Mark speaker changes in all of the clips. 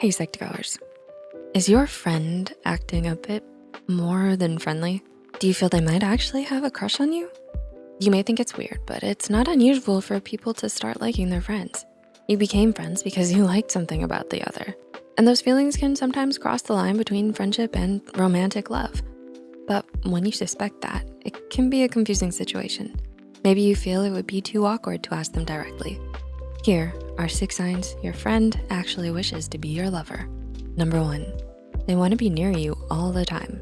Speaker 1: Hey Psych2Goers, is your friend acting a bit more than friendly? Do you feel they might actually have a crush on you? You may think it's weird, but it's not unusual for people to start liking their friends. You became friends because you liked something about the other. And those feelings can sometimes cross the line between friendship and romantic love. But when you suspect that, it can be a confusing situation. Maybe you feel it would be too awkward to ask them directly. Here are six signs your friend actually wishes to be your lover. Number one, they wanna be near you all the time.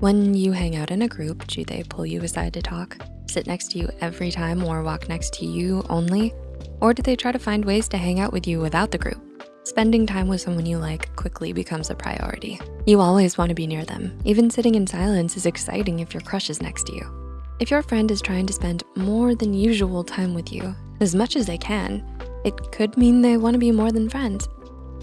Speaker 1: When you hang out in a group, do they pull you aside to talk, sit next to you every time or walk next to you only? Or do they try to find ways to hang out with you without the group? Spending time with someone you like quickly becomes a priority. You always wanna be near them. Even sitting in silence is exciting if your crush is next to you. If your friend is trying to spend more than usual time with you, as much as they can, it could mean they wanna be more than friends.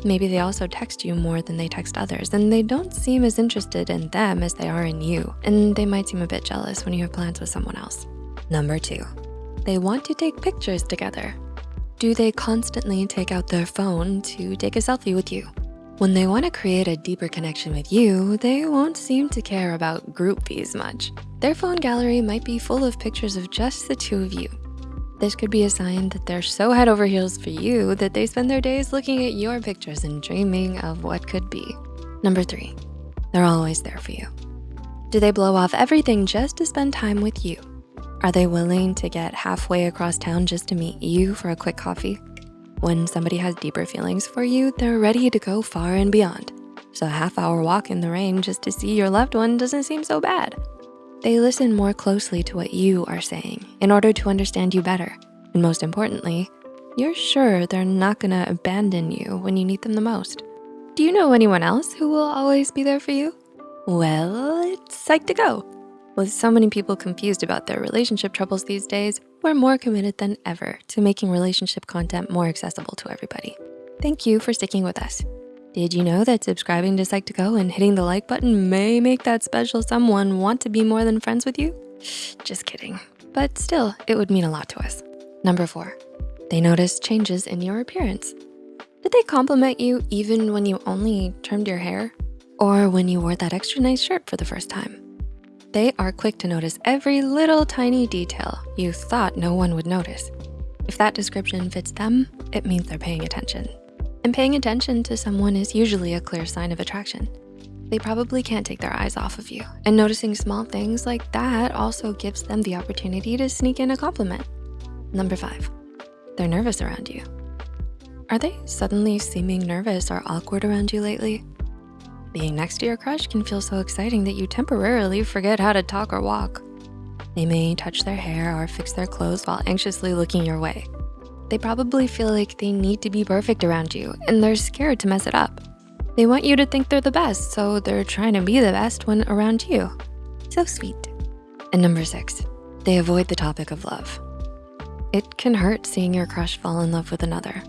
Speaker 1: Maybe they also text you more than they text others and they don't seem as interested in them as they are in you. And they might seem a bit jealous when you have plans with someone else. Number two, they want to take pictures together. Do they constantly take out their phone to take a selfie with you? When they wanna create a deeper connection with you, they won't seem to care about groupies much. Their phone gallery might be full of pictures of just the two of you. This could be a sign that they're so head over heels for you that they spend their days looking at your pictures and dreaming of what could be. Number three, they're always there for you. Do they blow off everything just to spend time with you? Are they willing to get halfway across town just to meet you for a quick coffee? When somebody has deeper feelings for you, they're ready to go far and beyond. So a half hour walk in the rain just to see your loved one doesn't seem so bad. They listen more closely to what you are saying in order to understand you better. And most importantly, you're sure they're not gonna abandon you when you need them the most. Do you know anyone else who will always be there for you? Well, it's Psych2Go. With so many people confused about their relationship troubles these days, we're more committed than ever to making relationship content more accessible to everybody. Thank you for sticking with us. Did you know that subscribing to Psych2Go and hitting the like button may make that special someone want to be more than friends with you? Just kidding, but still, it would mean a lot to us. Number four, they notice changes in your appearance. Did they compliment you even when you only trimmed your hair? Or when you wore that extra nice shirt for the first time? They are quick to notice every little tiny detail you thought no one would notice. If that description fits them, it means they're paying attention. And paying attention to someone is usually a clear sign of attraction. They probably can't take their eyes off of you. And noticing small things like that also gives them the opportunity to sneak in a compliment. Number five, they're nervous around you. Are they suddenly seeming nervous or awkward around you lately? Being next to your crush can feel so exciting that you temporarily forget how to talk or walk. They may touch their hair or fix their clothes while anxiously looking your way. They probably feel like they need to be perfect around you and they're scared to mess it up. They want you to think they're the best, so they're trying to be the best when around you. So sweet. And number six, they avoid the topic of love. It can hurt seeing your crush fall in love with another.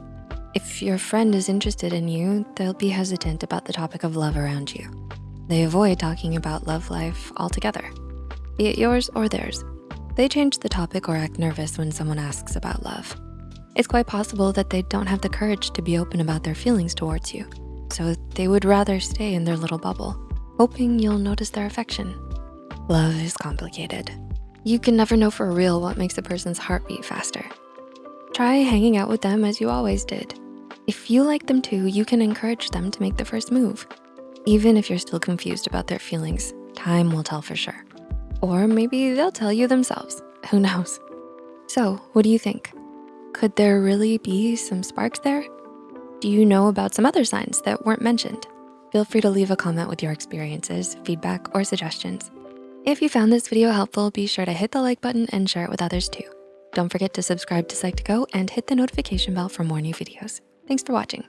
Speaker 1: If your friend is interested in you, they'll be hesitant about the topic of love around you. They avoid talking about love life altogether, be it yours or theirs. They change the topic or act nervous when someone asks about love. It's quite possible that they don't have the courage to be open about their feelings towards you. So they would rather stay in their little bubble, hoping you'll notice their affection. Love is complicated. You can never know for real what makes a person's heart beat faster. Try hanging out with them as you always did. If you like them too, you can encourage them to make the first move. Even if you're still confused about their feelings, time will tell for sure. Or maybe they'll tell you themselves, who knows? So what do you think? Could there really be some sparks there? Do you know about some other signs that weren't mentioned? Feel free to leave a comment with your experiences, feedback, or suggestions. If you found this video helpful, be sure to hit the like button and share it with others too. Don't forget to subscribe to Psych2Go and hit the notification bell for more new videos. Thanks for watching.